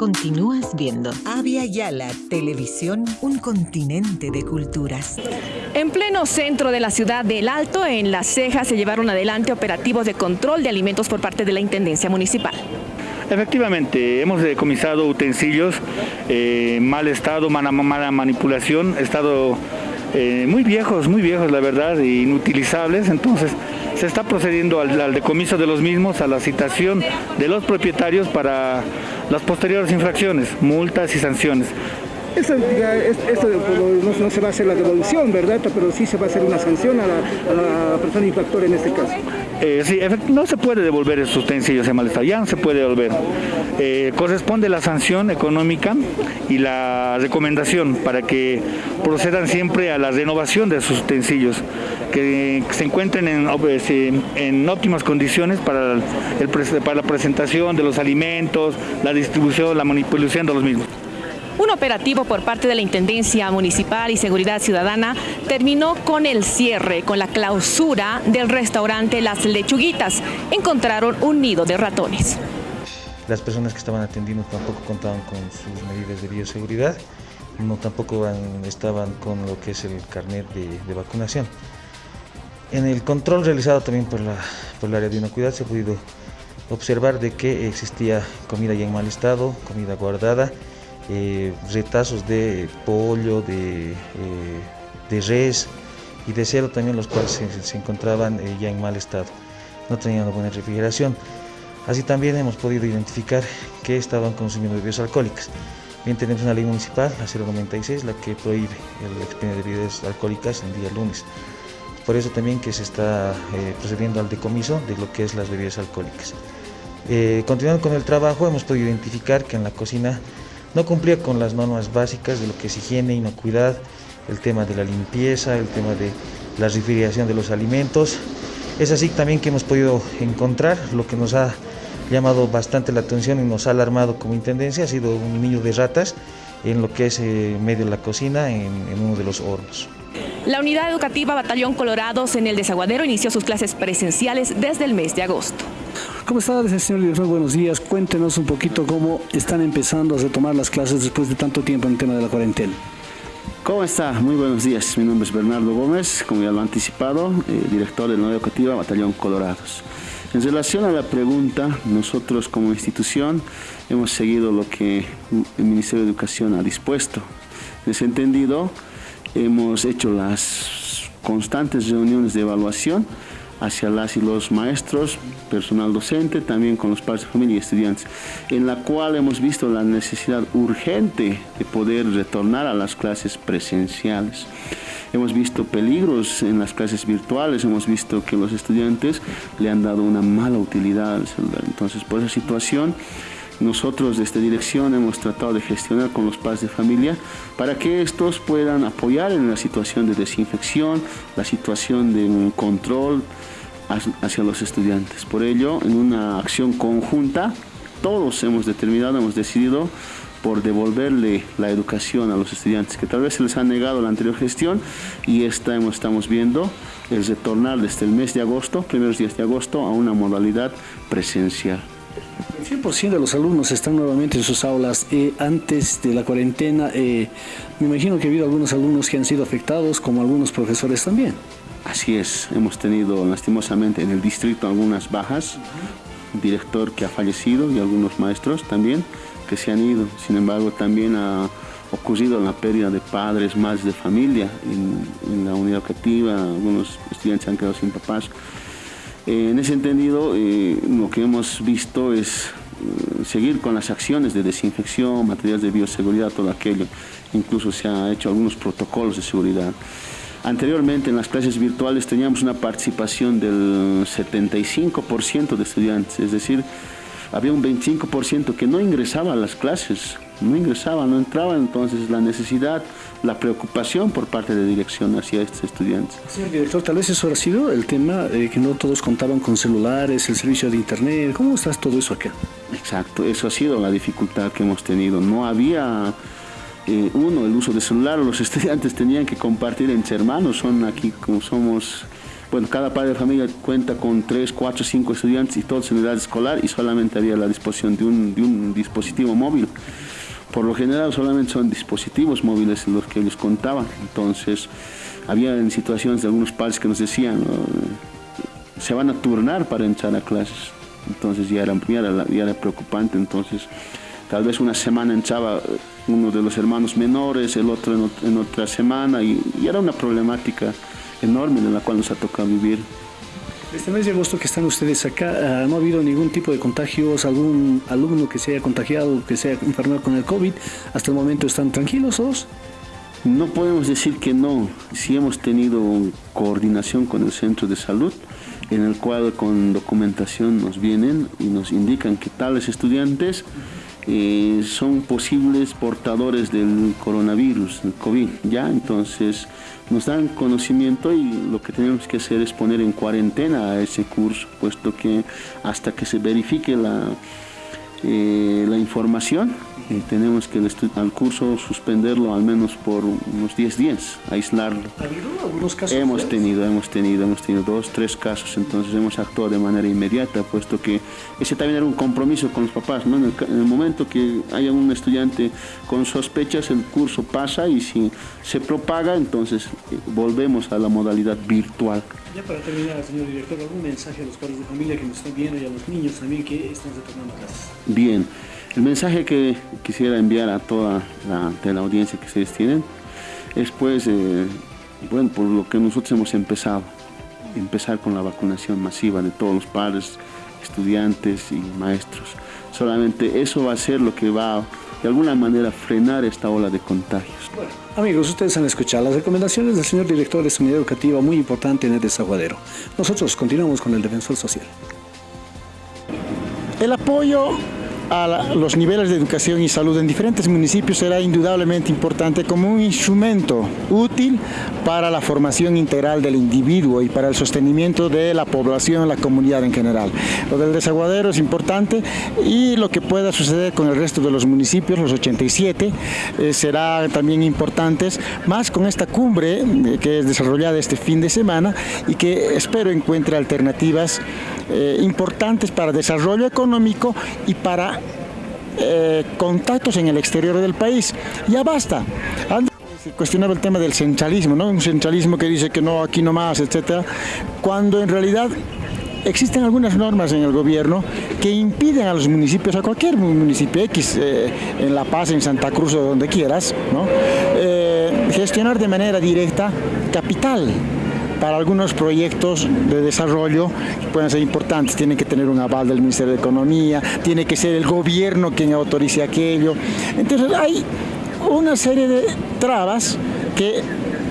continúas viendo. Avia Yala, televisión, un continente de culturas. En pleno centro de la ciudad del Alto, en Las Cejas, se llevaron adelante operativos de control de alimentos por parte de la Intendencia Municipal. Efectivamente, hemos decomisado utensilios, eh, mal estado, mala, mala manipulación, estado eh, muy viejos, muy viejos la verdad, inutilizables, entonces se está procediendo al, decomiso de los mismos, a la citación de los propietarios para las posteriores infracciones, multas y sanciones. Esto, no, se va a hacer la devolución, ¿verdad? Pero sí se va a hacer una sanción a la, persona infractora en este caso. Eh, sí, no se puede devolver estos utensilios de malestar, ya no se puede devolver. Eh, corresponde la sanción económica y la recomendación para que procedan siempre a la renovación de sus utensilios, que se encuentren en, en óptimas condiciones para la presentación de los alimentos, la distribución, la manipulación de los mismos. Un operativo por parte de la Intendencia Municipal y Seguridad Ciudadana terminó con el cierre, con la clausura del restaurante Las Lechuguitas. Encontraron un nido de ratones. Las personas que estaban atendiendo tampoco contaban con sus medidas de bioseguridad, no tampoco estaban con lo que es el carnet de, vacunación. En el control realizado también por, la, por el área de inocuidad se ha podido observar de que existía comida ya en mal estado, comida guardada, eh, retazos de pollo, de, eh, de, res y de cerdo también, los cuales se, encontraban eh, ya en mal estado. No tenían una buena refrigeración. Así también hemos podido identificar que estaban consumiendo bebidas alcohólicas. Bien, tenemos una ley municipal, la 096, la que prohíbe el expendio de bebidas alcohólicas en día lunes. Por eso también que se está procediendo al decomiso de lo que es las bebidas alcohólicas. continuando con el trabajo, hemos podido identificar que en la cocina no cumplía con las normas básicas de lo que es higiene, inocuidad, el tema de la limpieza, el tema de la refrigeración de los alimentos. Es así también que hemos podido encontrar lo que nos ha llamado bastante la atención y nos ha alarmado como intendencia, ha sido un niño de ratas en lo que es eh, medio de la cocina, en, en uno de los hornos. La unidad educativa Batallón Colorados en el Desaguadero inició sus clases presenciales desde el mes de agosto. ¿Cómo está, señor director? Buenos días. Cuéntenos un poquito cómo están empezando a retomar las clases después de tanto tiempo en el tema de la cuarentena. ¿Cómo está? Muy buenos días. Mi nombre es Bernardo Gómez, como ya lo he anticipado, eh, director de la Educativa Batallón Colorados. En relación a la pregunta, nosotros como institución hemos seguido lo que el Ministerio de Educación ha dispuesto. En ese entendido, hemos hecho las constantes reuniones de evaluación hacia las y los maestros, personal docente, también con los padres de familia y estudiantes, en la cual hemos visto la necesidad urgente de poder retornar a las clases presenciales. Hemos visto peligros en las clases virtuales, hemos visto que los estudiantes le han dado una mala utilidad al celular. Entonces, por esa situación, nosotros de esta dirección hemos tratado de gestionar con los padres de familia para que estos puedan apoyar en la situación de desinfección, la situación de control hacia los estudiantes. Por ello, en una acción conjunta, todos hemos determinado, hemos decidido por devolverle la educación a los estudiantes que tal vez se les ha negado la anterior gestión y esta estamos viendo el retornar desde el mes de agosto, primeros días de agosto, a una modalidad presencial. El 100% de los alumnos están nuevamente en sus aulas. Eh, antes de la cuarentena, eh, me imagino que ha habido algunos alumnos que han sido afectados, como algunos profesores también. Así es, hemos tenido lastimosamente en el distrito algunas bajas, un director que ha fallecido y algunos maestros también que se han ido. Sin embargo, también ha ocurrido la pérdida de padres, madres de familia en, la unidad educativa, algunos estudiantes han quedado sin papás. Eh, en ese entendido, eh, lo que hemos visto es eh, seguir con las acciones de desinfección, materiales de bioseguridad, todo aquello. Incluso se han hecho algunos protocolos de seguridad. Anteriormente en las clases virtuales teníamos una participación del 75% de estudiantes, es decir, había un 25% que no ingresaba a las clases, no ingresaba, no entraba, entonces la necesidad, la preocupación por parte de dirección hacia estos estudiantes. Señor director, tal vez eso ha sido el tema de que no todos contaban con celulares, el servicio de internet, ¿cómo está todo eso acá? Exacto, eso ha sido la dificultad que hemos tenido, no había eh, uno, el uso de celular, los estudiantes tenían que compartir entre hermanos, son aquí como somos bueno, cada padre de familia cuenta con 3, 4, 5 estudiantes y todos en edad escolar y solamente había la disposición de un, de un dispositivo móvil. Por lo general solamente son dispositivos móviles los que les contaban, entonces había en situaciones de algunos padres que nos decían, se van a turnar para entrar a clases, entonces ya era, ya era, preocupante, entonces tal vez una semana entraba uno de los hermanos menores, el otro en, otra semana y, y, era una problemática enorme en la cual nos ha tocado vivir. Este mes de agosto que están ustedes acá, ah, ¿no ha habido ningún tipo de contagios? ¿Algún alumno que se haya contagiado, que se haya enfermado con el COVID? ¿Hasta el momento están tranquilos todos? No podemos decir que no. Sí hemos tenido coordinación con el centro de salud, en el cual con documentación nos vienen y nos indican que tales estudiantes eh, son posibles portadores del coronavirus, el COVID, ¿ya? Entonces nos dan conocimiento y lo que tenemos que hacer es poner en cuarentena a ese curso, puesto que hasta que se verifique la, eh, la información, eh, tenemos que al curso suspenderlo al menos por unos 10 días, aislarlo. ¿Ha habido algunos casos? Hemos tenido, hemos tenido, hemos tenido dos, tres casos, entonces hemos actuado de manera inmediata, puesto que ese también era un compromiso con los papás, ¿no? En el, momento que haya un estudiante con sospechas, el curso pasa y si se propaga, entonces eh, volvemos a la modalidad virtual. Ya para terminar, señor director, ¿algún mensaje a los padres de familia que nos están viendo y a los niños también que están retornando a clases? Bien, el mensaje que quisiera enviar a toda la, audiencia que ustedes tienen es pues, eh, bueno, por lo que nosotros hemos empezado, empezar con la vacunación masiva de todos los padres, estudiantes y maestros. Solamente eso va a ser lo que va de alguna manera frenar esta ola de contagios. Bueno, amigos, ustedes han escuchado las recomendaciones del señor director de Unidad Educativa, muy importante en el desaguadero. Nosotros continuamos con el defensor social. El apoyo a los niveles de educación y salud en diferentes municipios será indudablemente importante como un instrumento útil para la formación integral del individuo y para el sostenimiento de la población, la comunidad en general. Lo del desaguadero es importante y lo que pueda suceder con el resto de los municipios, los 87, eh, será también importante, más con esta cumbre eh, que es desarrollada este fin de semana y que espero encuentre alternativas eh, importantes para desarrollo económico y para eh, contactos en el exterior del país. Ya basta. Se cuestionaba el tema del centralismo, ¿no? un centralismo que dice que no, aquí no más, etcétera, cuando en realidad existen algunas normas en el gobierno que impiden a los municipios, a cualquier municipio X, eh, en La Paz, en Santa Cruz o donde quieras, gestionar de manera directa capital para algunos proyectos de desarrollo que pueden ser importantes. Tienen que tener un aval del Ministerio de Economía, tiene que ser el gobierno quien autorice aquello. Entonces hay una serie de trabas que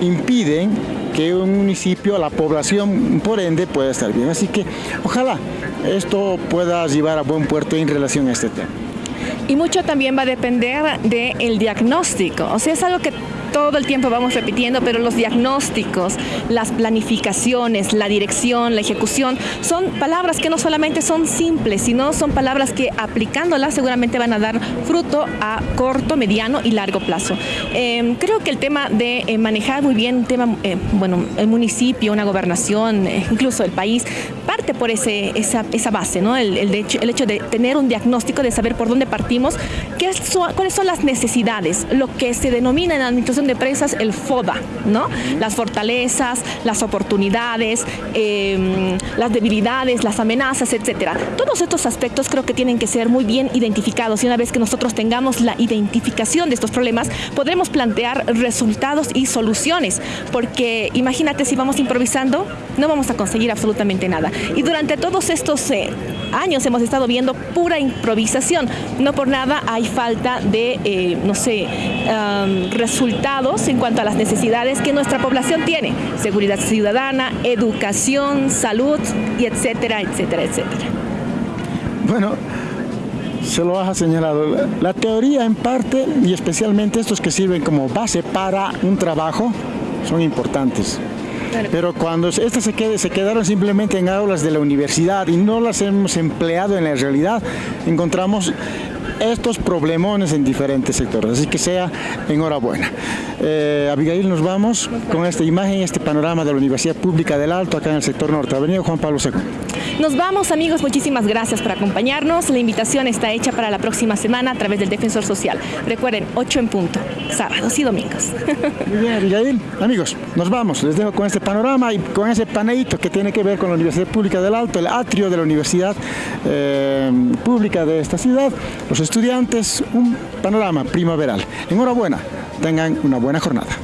impiden que un municipio, la población, por ende, pueda estar bien. Así que ojalá esto pueda llevar a buen puerto en relación a este tema. Y mucho también va a depender del diagnóstico. O sea, es algo que todo el tiempo vamos repitiendo, pero los diagnósticos, las planificaciones, la dirección, la ejecución, son palabras que no solamente son simples, sino son palabras que aplicándolas seguramente van a dar fruto a corto, mediano y largo plazo. Em, creo que el tema de eh, manejar muy bien tema, eh, bueno, el municipio, una gobernación, eh, incluso el país, por ese, esa, base. El, el, hecho, el hecho de tener un diagnóstico, de saber por dónde partimos, qué cuáles son las necesidades, lo que se denomina en la administración de empresas el FODA, ¿no? Las fortalezas, las oportunidades, em, las debilidades, las amenazas, etcétera. Todos estos aspectos creo que tienen que ser muy bien identificados y una vez que nosotros tengamos la identificación de estos problemas, podremos plantear resultados y soluciones, porque imagínate si vamos improvisando, no vamos a conseguir absolutamente nada. Y durante todos estos eh, años hemos estado viendo pura improvisación. No por nada hay falta de, eh, no sé, resultados en cuanto a las necesidades que nuestra población tiene. Seguridad ciudadana, educación, salud, y etcétera, etcétera, etcétera. Bueno, se lo has señalado. La teoría en parte, y especialmente estos que sirven como base para un trabajo, son importantes. Pero cuando estas se, quedaron simplemente en aulas de la universidad y no las hemos empleado en la realidad, encontramos estos problemones en diferentes sectores. Así que sea enhorabuena. Eh, Abigail, nos vamos con esta imagen, este panorama de la Universidad Pública del Alto, acá en el sector norte. Avenida Juan Pablo II. Nos vamos amigos, muchísimas gracias por acompañarnos. La invitación está hecha para la próxima semana a través del Defensor Social. Recuerden, 8 en punto, sábados y domingos. Muy bien, Abigail. Amigos, nos vamos. Les dejo con este panorama y con ese paneíto que tiene que ver con la Universidad Pública del Alto, el atrio de la Universidad eh, Pública de esta ciudad. Los estudiantes, un panorama primaveral. Enhorabuena, tengan una buena jornada.